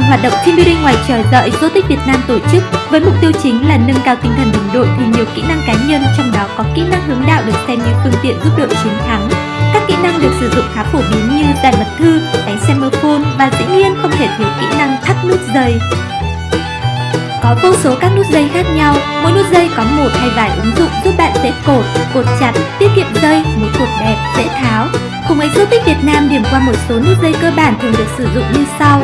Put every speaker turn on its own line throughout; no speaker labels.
hoạt động team building ngoài trời do Exotic Việt Nam tổ chức với mục tiêu chính là nâng cao tinh thần đồng đội thì nhiều kỹ năng cá nhân trong đó có kỹ năng hướng đạo được xem như phương tiện giúp đội chiến thắng. Các kỹ năng được sử dụng khá phổ biến như giải mật thư, đánh semaphone và dĩ nhiên không thể thiếu kỹ năng thắt nút dây. Có vô số các nút dây khác nhau, mỗi nút dây có một hay vài ứng dụng giúp bạn dễ cột, cột chặt, tiết kiệm dây, một cột đẹp, dễ tháo. Cùng Exotic Việt Nam điểm qua một số nút dây cơ bản thường được sử dụng như sau.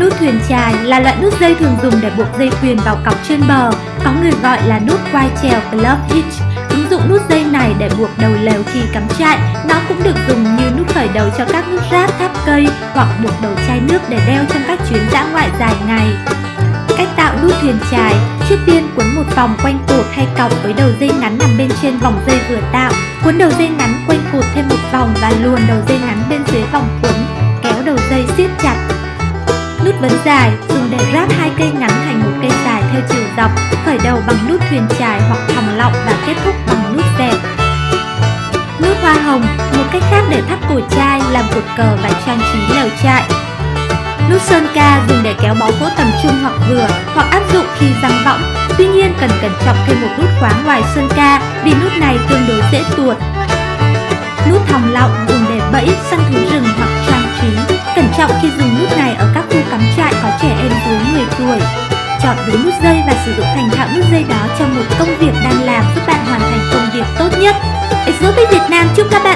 Nút thuyền chài là loại nút dây thường dùng để buộc dây thuyền vào cọc trên bờ, có người gọi là nút quai chèo club hitch. Ứng dụng nút dây này để buộc đầu lều khi cắm trại, nó cũng được dùng như nút khởi đầu cho các nút ráp tháp cây hoặc buộc đầu chai nước để đeo trong các chuyến dã tiên quấn một vòng quanh cột hay cọc với đầu dây ngắn nằm bên trên vòng dây vừa tạo. Cuốn đầu dây ngắn quanh cột thêm một vòng và luồn đầu dây ngắn bên dưới vòng cuốn Kéo đầu dây siết chặt. Nút vấn dài dùng để ráp hai cây ngắn thành một cây dài theo chiều dọc Khởi đầu bằng nút thuyền chài hoặc thòng lọng và kết thúc bằng nút dẹp. Nút hoa hồng, một cách khác để thắt cổ chai, làm cột cờ và trang trí lều trại. Nút sơn ca dùng để kéo bó gỗ tầm trung hoặc vừa hoặc áp dụng khi răng võng. Tuy nhiên cần cẩn trọng thêm một nút khóa ngoài sơn ca vì nút này tương đối dễ tuột. Nút thòng lọng dùng để bẫy, săn thú rừng hoặc trang trí. Cẩn trọng khi dùng nút này ở các khu cắm trại có trẻ em dưới 10 tuổi. Chọn đúng nút dây và sử dụng thành thạo nút dây đó trong một công việc đang làm giúp bạn hoàn thành công việc tốt nhất. Exotic Việt Nam chúc các bạn